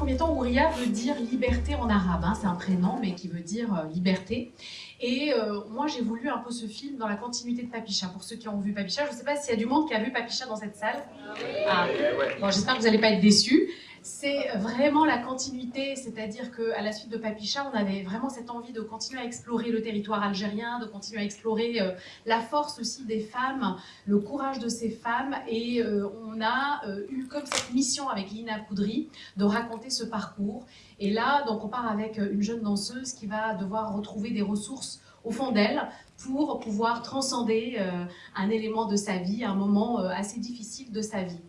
premier temps, Ouria veut dire liberté en arabe. Hein. C'est un prénom, mais qui veut dire euh, liberté. Et euh, moi, j'ai voulu un peu ce film dans la continuité de Papicha. Pour ceux qui ont vu Papicha, je ne sais pas s'il y a du monde qui a vu Papicha dans cette salle. Ah. Bon, j'espère que vous n'allez pas être déçus c'est vraiment la continuité, c'est-à-dire qu'à la suite de Papicha, on avait vraiment cette envie de continuer à explorer le territoire algérien, de continuer à explorer euh, la force aussi des femmes, le courage de ces femmes, et euh, on a euh, eu comme cette mission avec Lina Koudry de raconter ce parcours. Et là, donc on part avec une jeune danseuse qui va devoir retrouver des ressources au fond d'elle pour pouvoir transcender un élément de sa vie, un moment assez difficile de sa vie.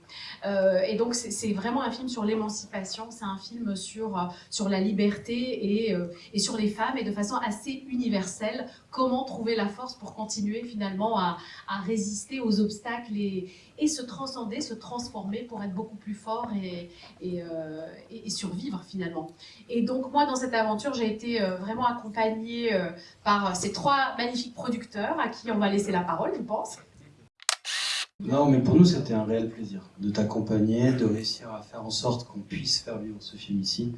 Euh, et donc, c'est vraiment un film sur l'émancipation, c'est un film sur, euh, sur la liberté et, euh, et, sur les femmes, et de façon assez universelle, comment trouver la force pour continuer finalement à, à résister aux obstacles et, et, se transcender, se transformer pour être beaucoup plus fort et, et survivre finalement. Et donc, moi, dans cette aventure, j'ai été vraiment accompagnée par ces trois magnifiques producteurs à qui on va laisser la parole, je pense. Non, mais pour nous, c'était un réel plaisir de t'accompagner, de réussir à faire en sorte qu'on puisse faire vivre ce film ici.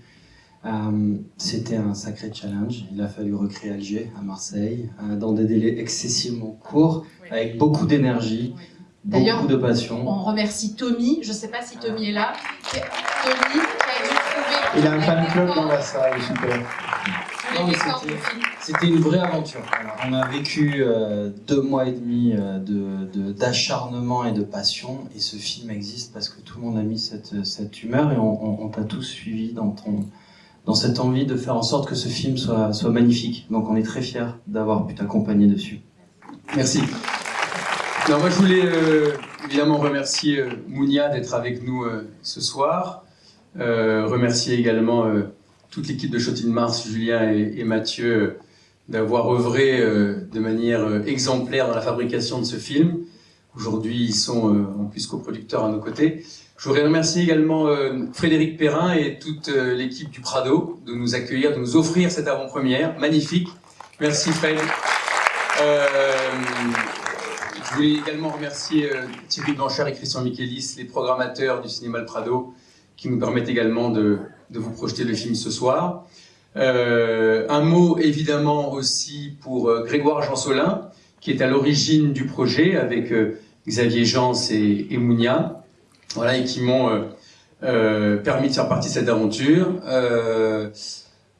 Euh, c'était un sacré challenge. Il a fallu recréer Alger à Marseille euh, dans des délais excessivement courts, avec beaucoup d'énergie, beaucoup de passion. On remercie Tommy. Je ne sais pas si Tommy est là. Tommy qui a dû trouver. Il a un fan club dans la salle, super. C'était une vraie aventure. on a vécu euh, deux mois et demi euh, d'acharnement et de passion, et ce film existe parce que tout le monde a mis cette, cette humeur, et on, t'a tous suivi dans, ton, dans cette envie de faire en sorte que ce film soit, soit magnifique. Donc on est très fiers d'avoir pu t'accompagner dessus. Merci. Alors moi je voulais euh, évidemment remercier Mounia d'être avec nous ce soir, remercier également toute l'équipe de Shot Mars, Julien et, Mathieu, d'avoir œuvré euh, de manière euh, exemplaire dans la fabrication de ce film. Aujourd'hui, ils sont euh, en plus coproducteurs à nos côtés. Je voudrais remercier également Frédéric Perrin et toute l'équipe du Prado de nous accueillir, de nous offrir cette avant-première magnifique. Merci Fred. je voulais également remercier Thierry Blanchard et Christian Michelis, les programmateurs du cinéma Le Prado, qui nous permettent également de, de vous projeter le film ce soir. Euh, un mot évidemment aussi pour euh, Grégoire Jansolin, qui est à l'origine du projet avec euh, Xavier Jans et, et, Mounia, voilà, et qui m'ont permis de faire partie de cette aventure.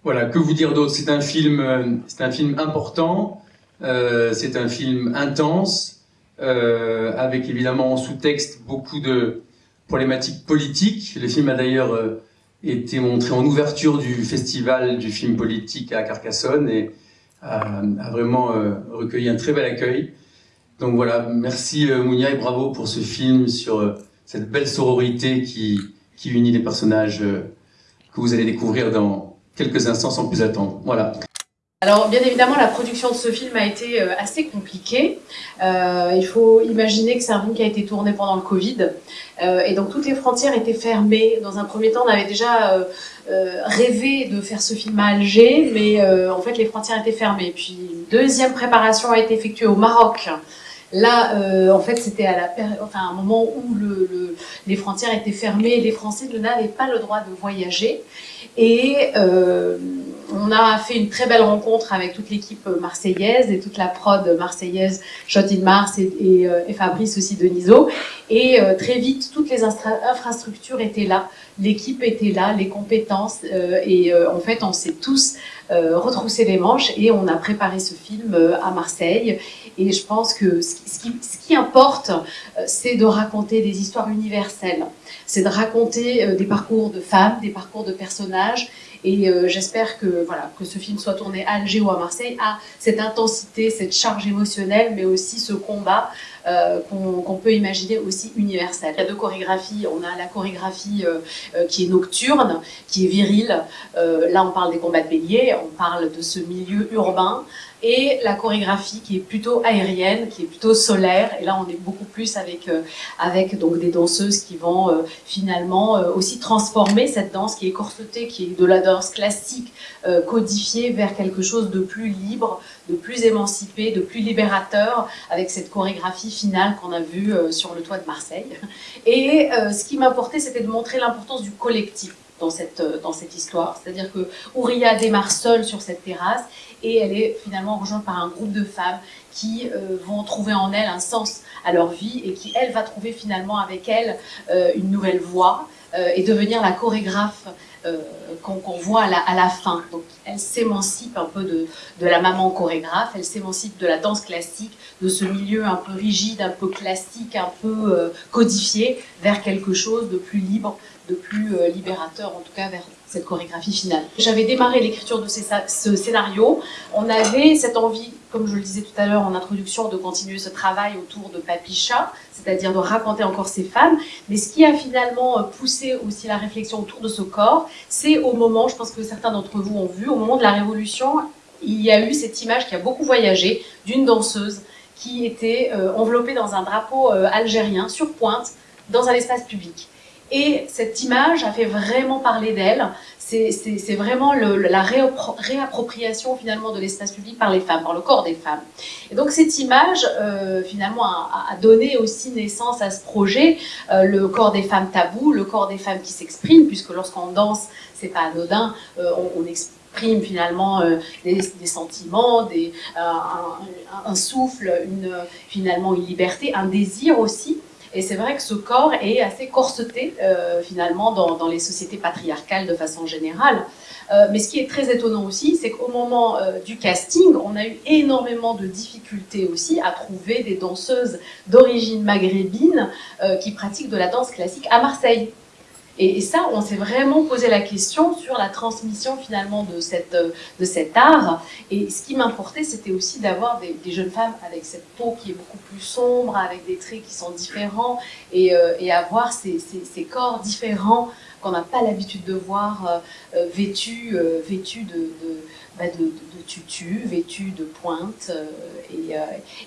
voilà, que vous dire d'autre? C'est un film, c'est un film important, c'est un film intense, avec évidemment en sous-texte beaucoup de problématiques politiques. Le film a d'ailleurs été montré en ouverture du festival du film politique à Carcassonne et a, vraiment euh, recueilli un très bel accueil. Donc voilà, merci euh, Mounia et bravo pour ce film sur euh, cette belle sororité qui, qui unit les personnages que vous allez découvrir dans quelques instants sans plus attendre. Voilà. Alors, bien évidemment, la production de ce film a été euh, assez compliquée. Euh, il faut imaginer que c'est un film qui a été tourné pendant le Covid. Euh, et donc, toutes les frontières étaient fermées. Dans un premier temps, on avait déjà rêvé de faire ce film à Alger, mais en fait, les frontières étaient fermées. Puis, une deuxième préparation a été effectuée au Maroc. Là, en fait, c'était à, un moment où le, les frontières étaient fermées. Les Français n'avaient pas le droit de voyager. Et on a fait une très belle rencontre avec toute l'équipe marseillaise et toute la prod marseillaise, Shot in Mars et, et, euh, Fabrice aussi de Niso. Et euh, très vite, toutes les infrastructures étaient là, l'équipe était là, les compétences. Euh, et en fait, on s'est tous retroussé les manches et on a préparé ce film à Marseille. Et je pense que ce qui importe, c'est de raconter des histoires universelles. C'est de raconter des parcours de femmes, des parcours de personnages et euh, j'espère que, voilà, que ce film soit tourné à Alger ou à Marseille a cette intensité, cette charge émotionnelle, mais aussi ce combat euh, qu'on peut imaginer aussi universel. Il y a deux chorégraphies. On a la chorégraphie euh, qui est nocturne, qui est virile. là, on parle des combats de bélier, on parle de ce milieu urbain et la chorégraphie qui est plutôt aérienne, qui est plutôt solaire. Et là, on est beaucoup plus avec, euh, avec donc des danseuses qui vont euh, finalement euh, aussi transformer cette danse qui est corsetée, qui est de la danse classique, codifiée vers quelque chose de plus libre, de plus émancipé, de plus libérateur, avec cette chorégraphie finale qu'on a vue sur le toit de Marseille. Et ce qui m'importait, c'était de montrer l'importance du collectif dans cette, dans cette histoire. C'est-à-dire que Ouria démarre seule sur cette terrasse et elle est finalement rejointe par un groupe de femmes qui euh, vont trouver en elle un sens à leur vie et qui, elle, va trouver finalement avec elle euh, une nouvelle voie euh, et devenir la chorégraphe qu'on voit à la, à la, fin. Donc elle s'émancipe un peu de, de, la maman chorégraphe, elle s'émancipe de la danse classique, de ce milieu un peu rigide, un peu classique, un peu codifié, vers quelque chose de plus libre, de plus libérateur, en tout cas vers cette chorégraphie finale. J'avais démarré l'écriture de ce scénario. On avait cette envie, comme je le disais tout à l'heure en introduction, de continuer ce travail autour de Papicha, c'est-à-dire de raconter encore ces femmes. Mais ce qui a finalement euh, poussé aussi la réflexion autour de ce corps, c'est au moment, je pense que certains d'entre vous ont vu, au moment de la Révolution, il y a eu cette image qui a beaucoup voyagé d'une danseuse qui était euh, enveloppée dans un drapeau euh, algérien sur pointe dans un espace public. Et cette image a fait vraiment parler d'elle. C'est vraiment la réappropriation finalement de l'espace public par les femmes, par le corps des femmes. Et donc cette image euh, finalement a, donné aussi naissance à ce projet, euh, le corps des femmes tabou, le corps des femmes qui s'expriment, puisque lorsqu'on danse, c'est pas anodin, euh, on, exprime finalement des, sentiments, un, souffle, finalement une liberté, un désir aussi. Et c'est vrai que ce corps est assez corseté euh, finalement dans, les sociétés patriarcales de façon générale. Euh, mais ce qui est très étonnant aussi, c'est qu'au moment euh, du casting, on a eu énormément de difficultés aussi à trouver des danseuses d'origine maghrébine qui pratiquent de la danse classique à Marseille. Et, ça, on s'est vraiment posé la question sur la transmission finalement de, de cet art. Et ce qui m'importait, c'était aussi d'avoir des, jeunes femmes avec cette peau qui est beaucoup plus sombre, avec des traits qui sont différents, et, euh, avoir ces, corps différents qu'on n'a pas l'habitude de voir euh, vêtus, euh, vêtus de, de, de, de, tutu, vêtu de pointe. Euh, et, euh,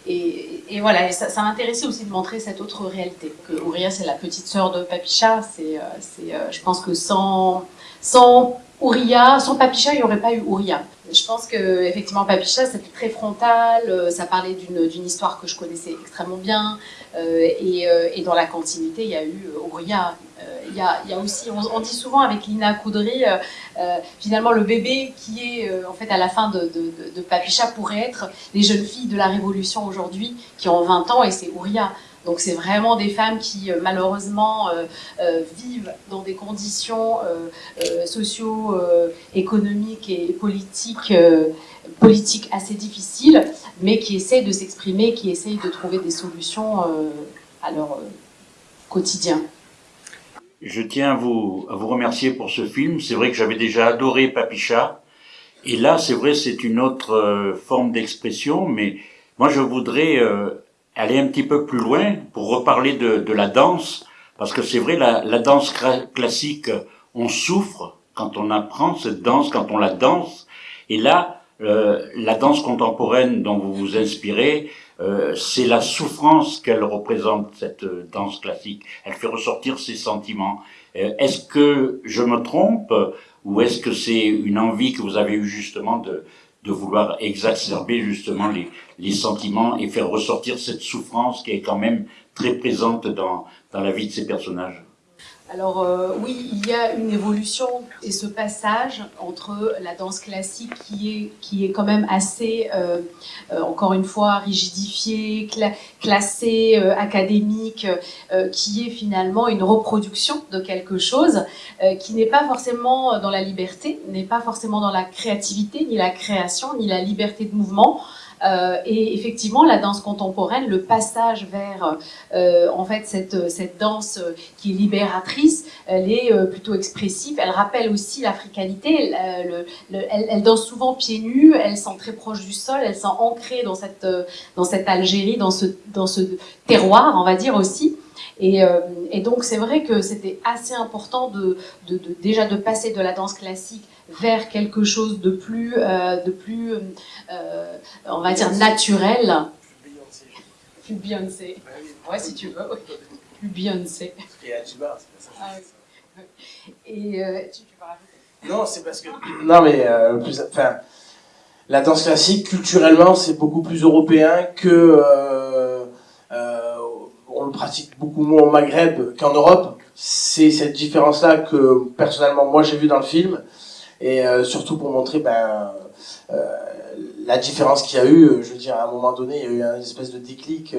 et, et, voilà, ça, m'intéressait aussi de montrer cette autre réalité. Que Ouria, c'est la petite sœur de Papicha. C'est, euh, je pense que sans, sans Ouria, sans Papicha, il n'y aurait pas eu Ouria. Je pense que effectivement Papicha, c'était très frontal. Ça parlait d'une histoire que je connaissais extrêmement bien. et, et, dans la continuité, il y a eu Ouria, y, y a aussi, on, dit souvent avec Lina Coudry, euh, euh, finalement le bébé qui est euh, en fait à la fin de, de, Papicha pourrait être les jeunes filles de la Révolution aujourd'hui qui ont 20 ans et c'est Ouria. Donc c'est vraiment des femmes qui malheureusement vivent dans des conditions socio-économiques et politiques politiques assez difficiles, mais qui essaient de s'exprimer, qui essayent de trouver des solutions à leur quotidien. Je tiens à vous, à vous remercier pour ce film. C'est vrai que j'avais déjà adoré Papicha. Et là, c'est vrai, c'est une autre euh, forme d'expression, mais moi, je voudrais euh, aller un petit peu plus loin pour reparler de, de la danse, parce que c'est vrai, la, la danse classique, on souffre quand on apprend cette danse, quand on la danse. Et là, euh, la danse contemporaine dont vous vous inspirez, euh, c'est la souffrance qu'elle représente, cette euh, danse classique. Elle fait ressortir ses sentiments. Euh, est-ce que je me trompe ou est-ce que c'est une envie que vous avez eue justement de, de vouloir exacerber justement les, les sentiments et faire ressortir cette souffrance qui est quand même très présente dans, dans la vie de ces personnages? Alors euh, oui, il y a une évolution et ce passage entre la danse classique qui est, qui est quand même assez, euh, euh, encore une fois, rigidifiée, cla classée, académique, qui est finalement une reproduction de quelque chose qui n'est pas forcément dans la liberté, n'est pas forcément dans la créativité, ni la création, ni la liberté de mouvement, euh, et effectivement, la danse contemporaine, le passage vers euh, en fait cette, cette danse qui est libératrice, elle est euh, plutôt expressive. Elle rappelle aussi l'africanité. Elle, danse souvent pieds nus. Elle sent très proche du sol. Elle sent ancrée dans cette dans cette Algérie, dans ce dans ce terroir, on va dire aussi. Et, euh, donc c'est vrai que c'était assez important de, déjà de passer de la danse classique vers quelque chose de plus, euh, de plus euh, on va dire, naturel. Plus Beyoncé. Ouais, si tu veux. Plus Beyoncé. Ah, et euh, tu, tu vas rajouter Non, c'est parce que. Non, mais euh, plus, enfin, la danse classique, culturellement, c'est beaucoup plus européen que. Euh, on le pratique beaucoup moins au Maghreb qu'en Europe. c'est cette différence-là que personnellement moi j'ai vu dans le film et surtout pour montrer ben, la différence qu'il y a eu, je veux dire, à un moment donné, il y a eu une espèce de déclic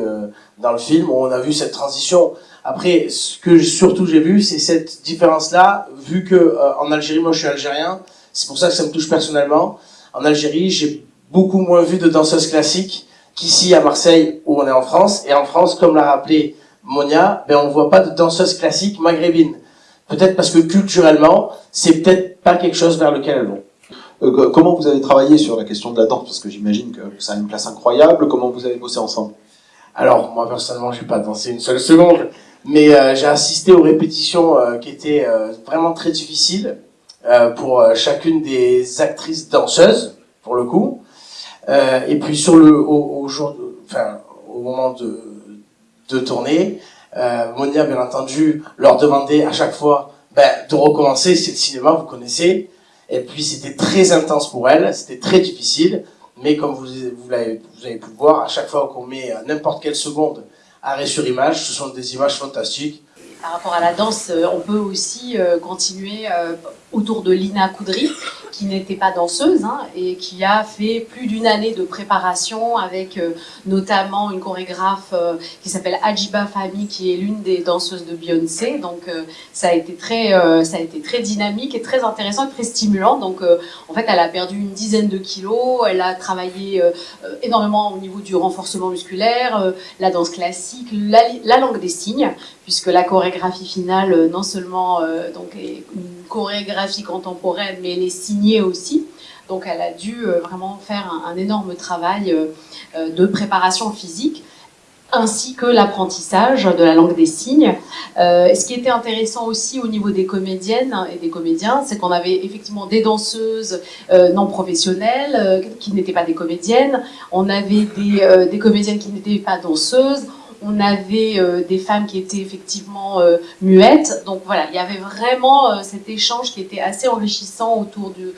dans le film où on a vu cette transition. Après, ce que surtout j'ai vu, c'est cette différence-là, vu que en Algérie, moi je suis algérien, c'est pour ça que ça me touche personnellement. En Algérie, j'ai beaucoup moins vu de danseuses classiques qu'ici à Marseille où on est en France. Et en France, comme l'a rappelé Monia, ben on voit pas de danseuses classiques maghrébines. Peut-être parce que culturellement, c'est peut-être pas quelque chose vers lequel elles vont. Euh, comment vous avez travaillé sur la question de la danse? Parce que j'imagine que ça a une place incroyable. Comment vous avez bossé ensemble? Alors, moi personnellement, j'ai pas dansé une seule seconde, mais euh, j'ai assisté aux répétitions euh, qui étaient vraiment très difficiles pour chacune des actrices danseuses, pour le coup. et puis sur le au, au jour, enfin au moment de de tourner. Euh, Monia, bien entendu, leur demandait à chaque fois ben, de recommencer. C'est le cinéma, vous connaissez. Et puis c'était très intense pour elle, c'était très difficile. Mais comme vous, vous, avez, pu voir, à chaque fois qu'on met n'importe quelle seconde arrêt sur image, ce sont des images fantastiques. Par rapport à la danse, euh, on peut aussi euh, continuer euh, autour de Lina Koudry, qui n'était pas danseuse hein, et qui a fait plus d'une année de préparation avec euh, notamment une chorégraphe euh, qui s'appelle Ajiba Fahmi, qui est l'une des danseuses de Beyoncé. Donc euh, ça a été très, ça a été très dynamique et très intéressant et très stimulant. Donc en fait, elle a perdu une dizaine de kilos. Elle a travaillé énormément au niveau du renforcement musculaire, la danse classique, la, la, langue des signes, puisque la chorégraphie finale non seulement donc est chorégraphie contemporaine, mais elle est signée aussi. Donc elle a dû euh, vraiment faire un, énorme travail euh, euh, de préparation physique ainsi que l'apprentissage de la langue des signes. ce qui était intéressant aussi au niveau des comédiennes et des comédiens, c'est qu'on avait effectivement des danseuses non professionnelles qui n'étaient pas des comédiennes, on avait des, des comédiennes qui n'étaient pas danseuses, on avait euh, des femmes qui étaient effectivement euh, muettes. Donc voilà, il y avait vraiment euh, cet échange qui était assez enrichissant autour de,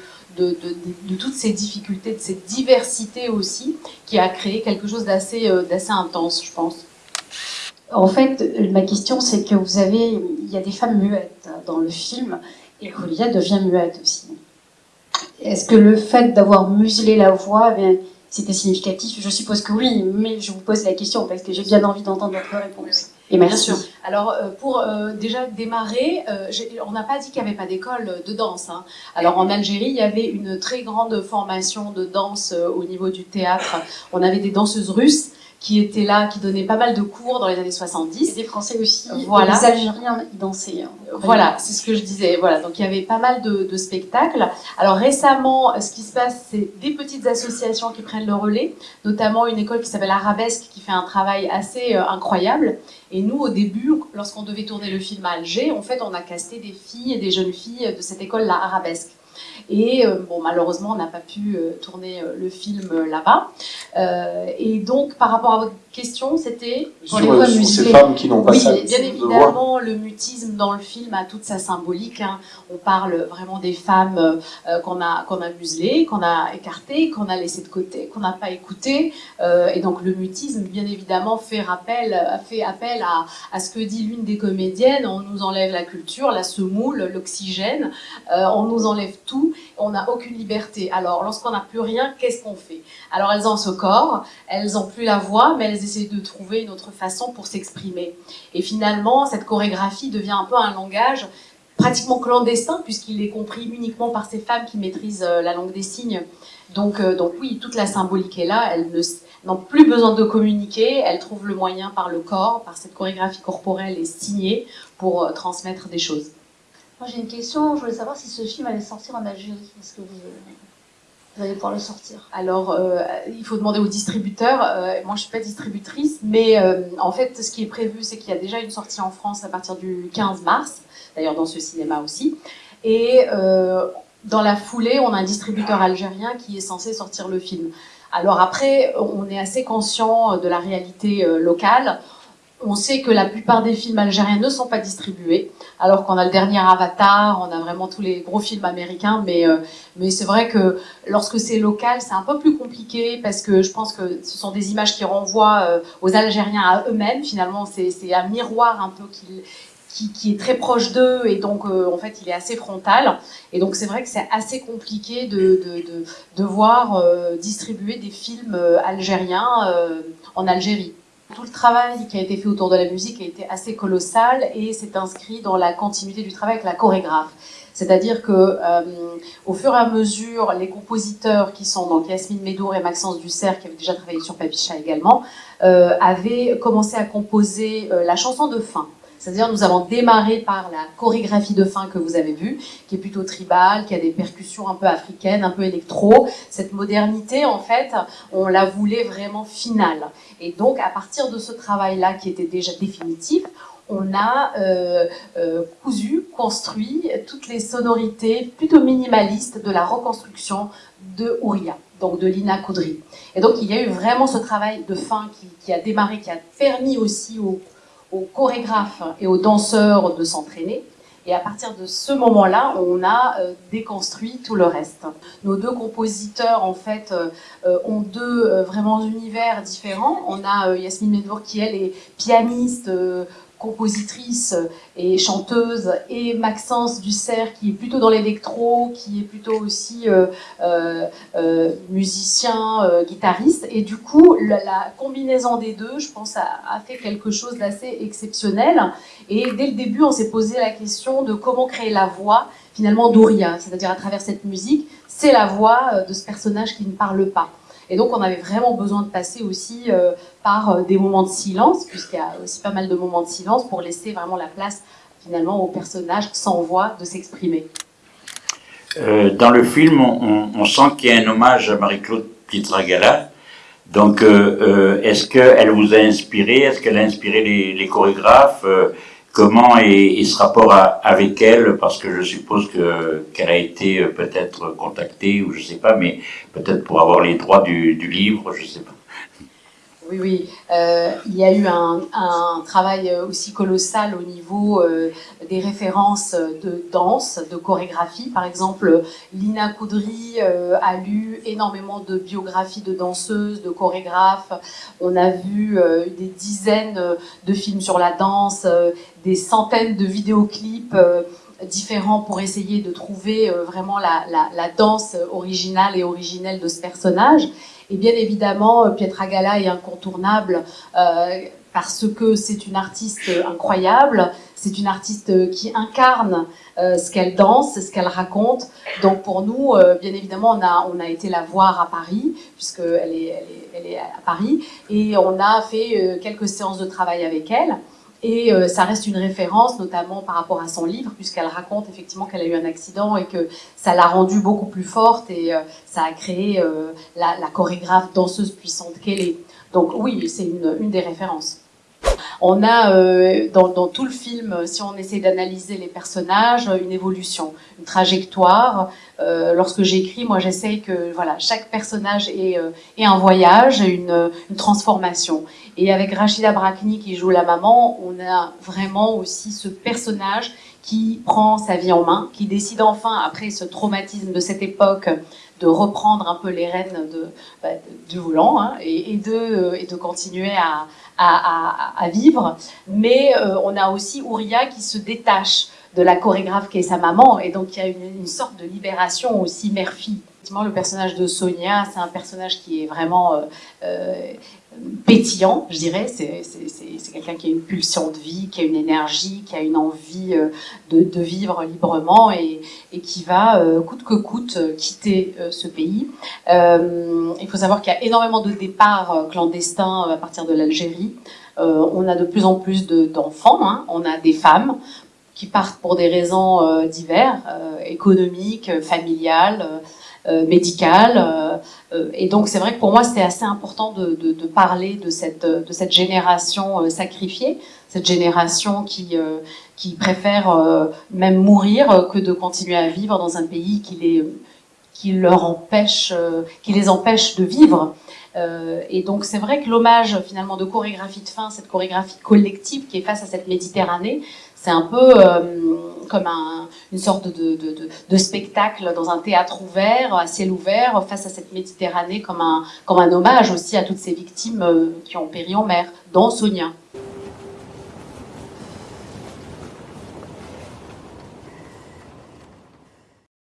toutes ces difficultés, de cette diversité aussi, qui a créé quelque chose d'assez intense, je pense. En fait, ma question, c'est que vous avez, il y a des femmes muettes dans le film, et Julia devient muette aussi. Est-ce que le fait d'avoir muselé la voix, eh c'était significatif Je suppose que oui, mais je vous pose la question parce que j'ai bien envie d'entendre votre réponse. Et merci. Bien sûr. Alors, euh, pour euh, déjà démarrer, euh, on n'a pas dit qu'il n'y avait pas d'école de danse. Hein. Alors, en Algérie, il y avait une très grande formation de danse au niveau du théâtre. On avait des danseuses russes qui était là, qui donnait pas mal de cours dans les années 70. Et des Français aussi, voilà. les Algériens dansaient. Hein. Voilà, c'est ce que je disais. Voilà, donc il y avait pas mal de, de spectacles. Alors récemment, ce qui se passe, c'est des petites associations qui prennent le relais, notamment une école qui s'appelle Arabesque, qui fait un travail assez euh, incroyable. Et nous, au début, lorsqu'on devait tourner le film à Alger, en fait, on a casté des filles et des jeunes filles de cette école-là, Arabesque. Et euh, bon, malheureusement, on n'a pas pu euh, tourner euh, le film là-bas. et donc, par rapport à votre question, c'était pour les ces femmes qui n'ont pas oui, bien évidemment, le mutisme dans le film a toute sa symbolique. Hein. On parle vraiment des femmes qu'on a qu'on a muselées, qu'on a écartées, qu'on a laissées de côté, qu'on n'a pas écoutées. et donc, le mutisme, bien évidemment, fait rappel, fait appel à, à ce que dit l'une des comédiennes. On nous enlève la culture, la semoule, l'oxygène. on nous enlève on n'a aucune liberté. Alors, lorsqu'on n'a plus rien, qu'est-ce qu'on fait? Alors, elles ont ce corps, elles n'ont plus la voix, mais elles essaient de trouver une autre façon pour s'exprimer. Et finalement, cette chorégraphie devient un peu un langage pratiquement clandestin, puisqu'il est compris uniquement par ces femmes qui maîtrisent euh, la langue des signes. Donc, euh, donc oui, toute la symbolique est là, elles n'ont plus besoin de communiquer, elles trouvent le moyen par le corps, par cette chorégraphie corporelle et signée, pour euh, transmettre des choses. Moi j'ai une question, je voulais savoir si ce film allait sortir en Algérie. Est-ce que vous, allez pouvoir le sortir? Alors, euh, il faut demander aux distributeurs. Euh, moi, je suis pas distributrice, mais euh, en fait, ce qui est prévu, c'est qu'il y a déjà une sortie en France à partir du 15 mars, d'ailleurs dans ce cinéma aussi. Et dans la foulée, on a un distributeur algérien qui est censé sortir le film. Alors après, on est assez conscient de la réalité locale. On sait que la plupart des films algériens ne sont pas distribués, alors qu'on a le dernier Avatar, on a vraiment tous les gros films américains, mais, euh, mais c'est vrai que lorsque c'est local, c'est un peu plus compliqué, parce que je pense que ce sont des images qui renvoient euh, aux Algériens à eux-mêmes, finalement, c'est un miroir un peu qui, est très proche d'eux et donc en fait il est assez frontal et donc c'est vrai que c'est assez compliqué de, de, de devoir distribuer des films algériens en Algérie. Tout le travail qui a été fait autour de la musique a été assez colossal et s'est inscrit dans la continuité du travail avec la chorégraphe. C'est-à-dire que euh, au fur et à mesure, les compositeurs qui sont donc Yasmine Médour et Maxence Dussert, qui avaient déjà travaillé sur Papicha également, euh, avaient commencé à composer euh, la chanson de fin. C'est-à-dire nous avons démarré par la chorégraphie de fin que vous avez vue, qui est plutôt tribale, qui a des percussions un peu africaines, un peu électro. Cette modernité, en fait, on la voulait vraiment finale. Et donc, à partir de ce travail-là, qui était déjà définitif, on a euh, euh, cousu, construit toutes les sonorités plutôt minimalistes de la reconstruction de Ouria, donc de Lina Coudry. Et donc il y a eu vraiment ce travail de fin qui, qui a démarré, qui a permis aussi aux, aux chorégraphes et aux danseurs de s'entraîner. Et à partir de ce moment-là, on a euh, déconstruit tout le reste. Nos deux compositeurs, en fait, euh, ont deux euh, vraiment univers différents. On a Yasmine Medvour qui, elle, est pianiste, compositrice et chanteuse, et Maxence Dussert qui est plutôt dans l'électro, qui est plutôt aussi euh, euh, euh musicien, guitariste. Et du coup, la, combinaison des deux, je pense, a, a fait quelque chose d'assez exceptionnel. Et dès le début, on s'est posé la question de comment créer la voix finalement d'Ouria, c'est-à-dire à travers cette musique, c'est la voix de ce personnage qui ne parle pas. Et donc, on avait vraiment besoin de passer aussi euh, par euh, des moments de silence, puisqu'il y a aussi pas mal de moments de silence pour laisser vraiment la place finalement au personnage sans voix de s'exprimer. Euh, dans le film, on, sent qu'il y a un hommage à Marie-Claude Pietragala. Donc, est-ce qu'elle vous a inspiré? Est-ce qu'elle a inspiré les chorégraphes? Comment est, ce rapport avec elle Parce que je suppose que qu'elle a été euh, peut-être contactée, ou je sais pas, mais peut-être pour avoir les droits du, du livre, je sais pas. Oui, oui. Euh, il y a eu un, travail aussi colossal au niveau euh, des références de danse, de chorégraphie. Par exemple, Lina Coudry euh, a lu énormément de biographies de danseuses, de chorégraphes. On a vu des dizaines de films sur la danse, des centaines de vidéoclips différents pour essayer de trouver vraiment la, danse originale et originelle de ce personnage. Et bien évidemment, euh, Pietra Gala est incontournable euh, parce que c'est une artiste incroyable, c'est une artiste qui incarne euh, ce qu'elle danse, ce qu'elle raconte. Donc pour nous, bien évidemment, on a, on a été la voir à Paris, puisqu'elle est, elle est, elle est à Paris, et on a fait quelques séances de travail avec elle. Et euh, ça reste une référence, notamment par rapport à son livre, puisqu'elle raconte effectivement qu'elle a eu un accident et que ça l'a rendue beaucoup plus forte et euh, ça a créé euh, la, la, chorégraphe danseuse puissante qu'elle est. Donc oui, c'est une, une des références. On a euh, dans, tout le film, si on essaie d'analyser les personnages, une évolution, une trajectoire. Euh, lorsque j'écris, moi j'essaye que voilà, chaque personnage euh, ait un voyage, une, une, transformation. Et avec Rachida Brakni qui joue la maman, on a vraiment aussi ce personnage qui prend sa vie en main, qui décide enfin, après ce traumatisme de cette époque, de reprendre un peu les rênes de, bah, du volant hein, et, de, et de continuer à, à, à, à vivre. Mais euh, on a aussi Ouria qui se détache de la chorégraphe qui est sa maman, et donc il y a une, sorte de libération aussi mère-fille. Le personnage de Sonia, c'est un personnage qui est vraiment euh, euh, pétillant, je dirais. C'est quelqu'un qui a une pulsion de vie, qui a une énergie, qui a une envie euh, de, vivre librement et, qui va, coûte que coûte, quitter ce pays. il faut savoir qu'il y a énormément de départs clandestins à partir de l'Algérie. on a de plus en plus d'enfants, hein. on a des femmes qui partent pour des raisons diverses, économiques, familiales, euh, médicale. Euh, euh, et donc c'est vrai que pour moi c'était assez important de, parler de cette, de cette génération sacrifiée, cette génération qui, qui préfère même mourir que de continuer à vivre dans un pays qui les, qui leur empêche, qui les empêche de vivre. Euh, et donc c'est vrai que l'hommage finalement de chorégraphie de fin, cette chorégraphie collective qui est face à cette Méditerranée, c'est un peu euh, comme un, une sorte de, spectacle dans un théâtre ouvert, à ciel ouvert, face à cette Méditerranée, comme un, comme un hommage aussi à toutes ces victimes euh, qui ont péri en mer, dont Sonia.